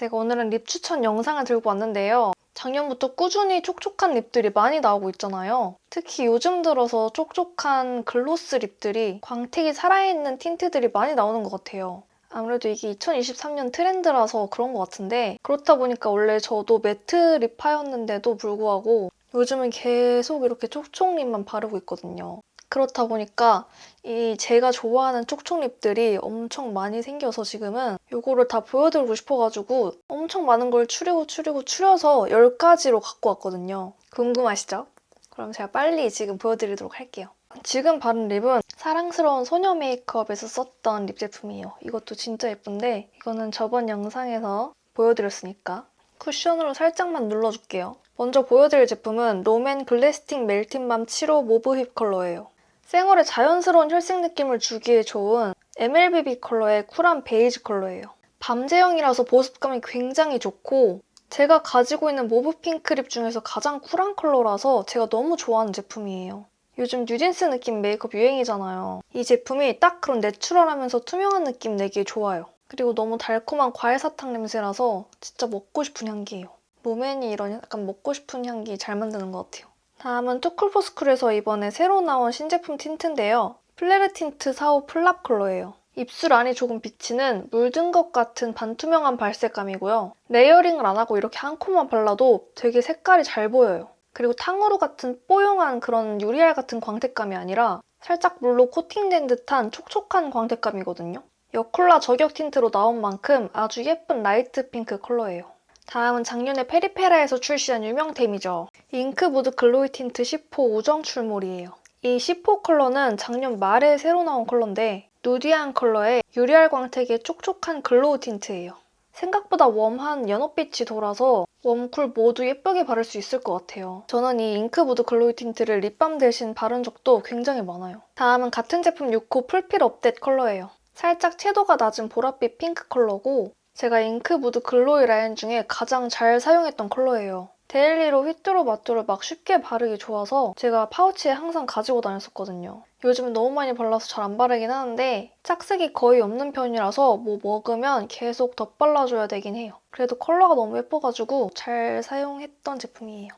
제가 오늘은 lip 추천 영상을 들고 왔는데요. 작년부터 꾸준히 촉촉한 lip들이 많이 나오고 있잖아요. 특히 요즘 들어서 촉촉한 gloss lip들이 광택이 살아있는 틴트들이 많이 나오는 것 같아요. 아무래도 이게 2023년 트렌드라서 그런 것 같은데 그렇다 보니까 원래 저도 matte lip파였는데도 불구하고 요즘은 계속 이렇게 촉촉 lip만 바르고 있거든요. 그렇다 보니까 이 제가 좋아하는 촉촉 lip들이 엄청 많이 생겨서 지금은 이거를 다 보여드리고 싶어가지고 엄청 많은 걸 추리고 추리고 추려서 10가지로 갖고 왔거든요. 궁금하시죠? 그럼 제가 빨리 지금 보여드리도록 할게요. 지금 바른 lip은 사랑스러운 소녀 메이크업에서 썼던 lip 제품이에요. 이것도 진짜 예쁜데 이거는 저번 영상에서 보여드렸으니까 쿠션으로 살짝만 눌러줄게요. 먼저 보여드릴 제품은 롬앤 Glasting Melting Balm 7호 Mauve Whip 컬러예요. 생얼에 자연스러운 혈색 느낌을 주기에 좋은 MLBB 컬러의 쿨한 베이지 컬러예요. balm제형이라서 보습감이 굉장히 좋고 제가 가지고 있는 mauve 핑크 lip 중에서 가장 쿨한 컬러라서 제가 너무 좋아하는 제품이에요. 요즘 뉴진스 느낌 메이크업 유행이잖아요. 이 제품이 딱 그런 내추럴하면서 투명한 느낌 내기에 좋아요. 그리고 너무 달콤한 과일 사탕 냄새라서 진짜 먹고 싶은 향기예요. 롬앤이 이런 약간 먹고 싶은 향기 잘 만드는 것 같아요. 다음은 투쿨포스쿨에서 이번에 새로 나온 신제품 틴트인데요. 플레르 틴트 4호 플랍 컬러예요. 입술 안이 조금 비치는 물든 것 같은 반투명한 발색감이고요. layering을 안 하고 이렇게 한 coat만 발라도 되게 색깔이 잘 보여요. 그리고 탕후루 같은 뽀용한 그런 유리알 같은 광택감이 아니라 살짝 물로 코팅된 듯한 촉촉한 광택감이거든요. 여쿨라 저격 틴트로 나온 만큼 아주 예쁜 light 핑크 컬러예요. 다음은 작년에 페리페라에서 출시한 유명템이죠. Ink Mood Glowy 틴트 10호 요정 출몰이에요. 이 10호 컬러는 작년 말에 새로 나온 컬러인데 누디한 컬러의 유리알 광택의 촉촉한 glow 틴트예요. 생각보다 warm한 연어빛이 돌아서 warm cool 모두 예쁘게 바를 수 있을 것 같아요. 저는 이 Ink Mood Glowy 틴트를 립밤 대신 바른 적도 굉장히 많아요. 다음은 같은 제품 6호 플필 업뎃 컬러예요. 살짝 채도가 낮은 보랏빛 핑크 컬러고 제가 Ink Mood Glowy 라인 중에 가장 잘 사용했던 컬러예요. 데일리로 휘뚜루마뚜루 막 쉽게 바르기 좋아서 제가 파우치에 항상 가지고 다녔었거든요. 요즘은 너무 많이 발라서 잘 안 바르긴 하는데 착색이 거의 없는 편이라서 뭐 먹으면 계속 덧발라줘야 되긴 해요. 그래도 컬러가 너무 예뻐가지고 잘 사용했던 제품이에요.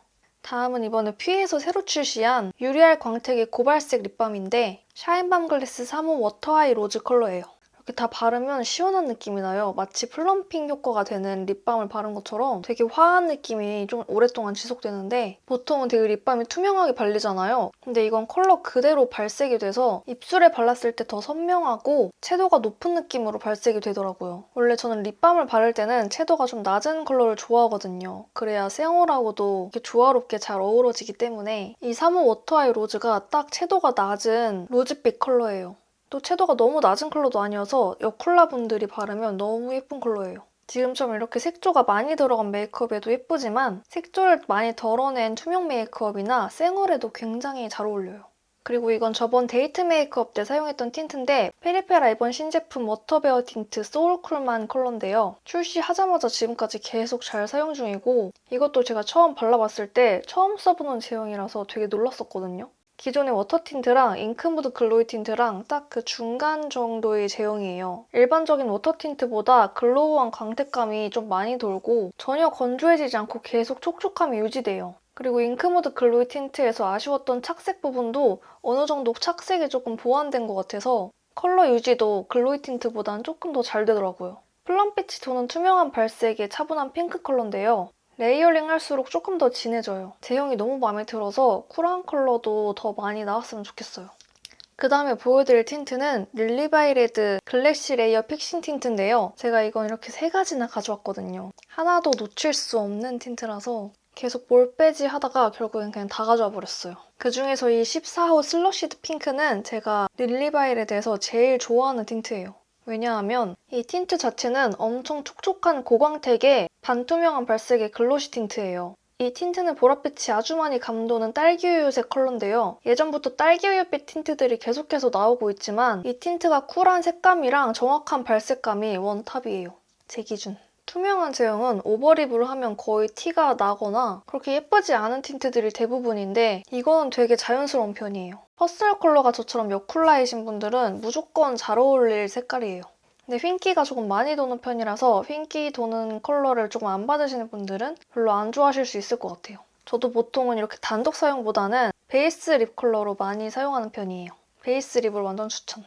다음은 이번에 퓌에서 새로 출시한 유리알 광택의 고발색 립밤인데 샤인밤 글래스 3호 워터아이 로즈 컬러예요. 이렇게 다 바르면 시원한 느낌이 나요. 마치 plumping 효과가 되는 립밤을 바른 것처럼 되게 화한 느낌이 좀 오랫동안 지속되는데 보통은 되게 립밤이 투명하게 발리잖아요. 근데 이건 컬러 그대로 발색이 돼서 입술에 발랐을 때 더 선명하고 채도가 높은 느낌으로 발색이 되더라고요. 원래 저는 립밤을 바를 때는 채도가 좀 낮은 컬러를 좋아하거든요. 그래야 생얼하고도 이렇게 조화롭게 잘 어우러지기 때문에 이 3호 워터아이 로즈가 딱 채도가 낮은 로즈빛 컬러예요. 또 채도가 너무 낮은 컬러도 아니어서 여쿨라 분들이 바르면 너무 예쁜 컬러예요. 지금처럼 이렇게 색조가 많이 들어간 메이크업에도 예쁘지만 색조를 많이 덜어낸 투명 메이크업이나 생얼에도 굉장히 잘 어울려요. 그리고 이건 저번 데이트 메이크업 때 사용했던 틴트인데 페리페라 이번 신제품 워터베어 틴트 소울쿨만 컬러인데요. 출시하자마자 지금까지 계속 잘 사용 중이고 이것도 제가 처음 발라봤을 때 처음 써보는 제형이라서 되게 놀랐었거든요. 기존의 워터 틴트랑 잉크무드 글로이 틴트랑 딱 그 중간 정도의 제형이에요. 일반적인 워터 틴트보다 glow한 광택감이 좀 많이 돌고 전혀 건조해지지 않고 계속 촉촉함이 유지돼요. 그리고 잉크무드 글로이 틴트에서 아쉬웠던 착색 부분도 어느 정도 착색이 조금 보완된 것 같아서 컬러 유지도 글로이 틴트보다는 조금 더 잘 되더라고요. plum빛이 도는 투명한 발색의 차분한 핑크 컬러인데요. layering 할수록 조금 더 진해져요. 제형이 너무 마음에 들어서 쿨한 컬러도 더 많이 나왔으면 좋겠어요. 그 다음에 보여드릴 틴트는 릴리바이 레드 글래시 레이어 픽싱 틴트인데요. 제가 이건 이렇게 세 가지나 가져왔거든요. 하나도 놓칠 수 없는 틴트라서 계속 뭘 빼지 하다가 결국엔 그냥 다 가져와 버렸어요. 그중에서 이 14호 슬러시드 핑크는 제가 릴리바이 레드에서 제일 좋아하는 틴트예요. 왜냐하면 이 틴트 자체는 엄청 촉촉한 고광택의 반투명한 발색의 glossy 틴트예요. 이 틴트는 보랏빛이 아주 많이 감도는 딸기우유색 컬러인데요. 예전부터 딸기우유빛 틴트들이 계속해서 나오고 있지만 이 틴트가 쿨한 색감이랑 정확한 발색감이 원탑이에요. 제 기준. 투명한 제형은 over lip으로 하면 거의 티가 나거나 그렇게 예쁘지 않은 틴트들이 대부분인데 이거는 되게 자연스러운 편이에요. 퍼스널 컬러가 저처럼 여쿨라이신 분들은 무조건 잘 어울릴 색깔이에요. 근데 흰기가 조금 많이 도는 편이라서 흰기 도는 컬러를 조금 안 받으시는 분들은 별로 안 좋아하실 수 있을 것 같아요. 저도 보통은 이렇게 단독 사용보다는 베이스 lip 컬러로 많이 사용하는 편이에요. 베이스 lip을 완전 추천.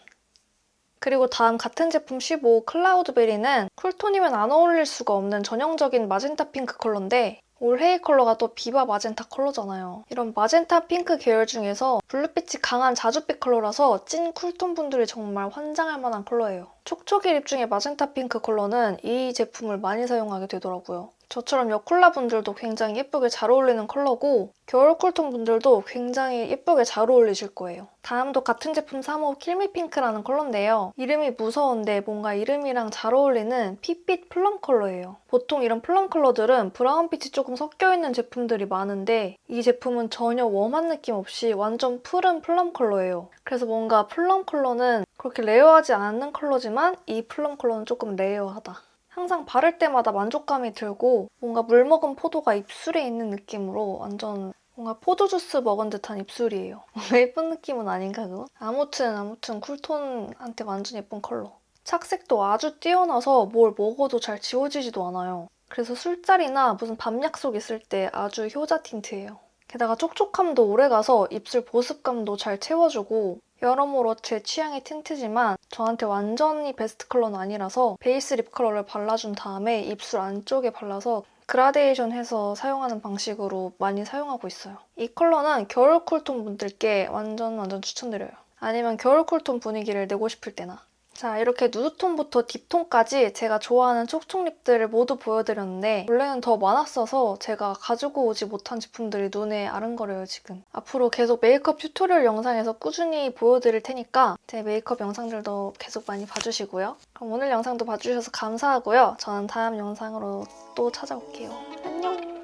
그리고 다음 같은 제품 15 클라우드베리는 쿨톤이면 안 어울릴 수가 없는 전형적인 마젠타 핑크 컬러인데 올해의 컬러가 또 비바 마젠타 컬러잖아요. 이런 마젠타 핑크 계열 중에서 블루빛이 강한 자줏빛 컬러라서 찐 쿨톤 분들이 정말 환장할 만한 컬러예요. 촉촉이 lip 중에 마젠타 핑크 컬러는 이 제품을 많이 사용하게 되더라고요. 저처럼 여쿨라 분들도 굉장히 예쁘게 잘 어울리는 컬러고 겨울 쿨톤 분들도 굉장히 예쁘게 잘 어울리실 거예요. 다음도 같은 제품 3호 킬미 핑크라는 컬러인데요. 이름이 무서운데 뭔가 이름이랑 잘 어울리는 핏빛 plum 컬러예요. 보통 이런 plum 컬러들은 브라운빛이 조금 섞여있는 제품들이 많은데 이 제품은 전혀 warm한 느낌 없이 완전 푸른 plum 컬러예요. 그래서 뭔가 plum 컬러는 그렇게 rare하지 않는 컬러지만 이 plum 컬러는 조금 rare하다. 항상 바를 때마다 만족감이 들고 뭔가 물 먹은 포도가 입술에 있는 느낌으로 완전 뭔가 포도 주스 먹은 듯한 입술이에요. 예쁜 느낌은 아닌가 그거? 아무튼 아무튼 쿨톤한테 완전 예쁜 컬러. 착색도 아주 뛰어나서 뭘 먹어도 잘 지워지지도 않아요. 그래서 술자리나 무슨 밤 약속 있을 때 아주 효자 틴트예요. 게다가 촉촉함도 오래가서 입술 보습감도 잘 채워주고 여러모로 제 취향의 틴트지만 저한테 완전히 베스트 컬러는 아니라서 베이스 lip 컬러를 발라준 다음에 입술 안쪽에 발라서 그라데이션 해서 사용하는 방식으로 많이 사용하고 있어요. 이 컬러는 겨울 쿨톤 분들께 완전 완전 추천드려요. 아니면 겨울 쿨톤 분위기를 내고 싶을 때나 자 이렇게 누드톤부터 deep톤까지 제가 좋아하는 촉촉 lip들을 모두 보여드렸는데 원래는 더 많았어서 제가 가지고 오지 못한 제품들이 눈에 아른거려요 지금. 앞으로 계속 메이크업 tutorial 영상에서 꾸준히 보여드릴 테니까 제 메이크업 영상들도 계속 많이 봐주시고요. 그럼 오늘 영상도 봐주셔서 감사하고요. 저는 다음 영상으로 또 찾아올게요. 안녕!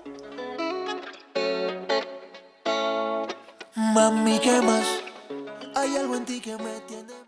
Mami, ¿qué más? Hay algo en ti que me tiene...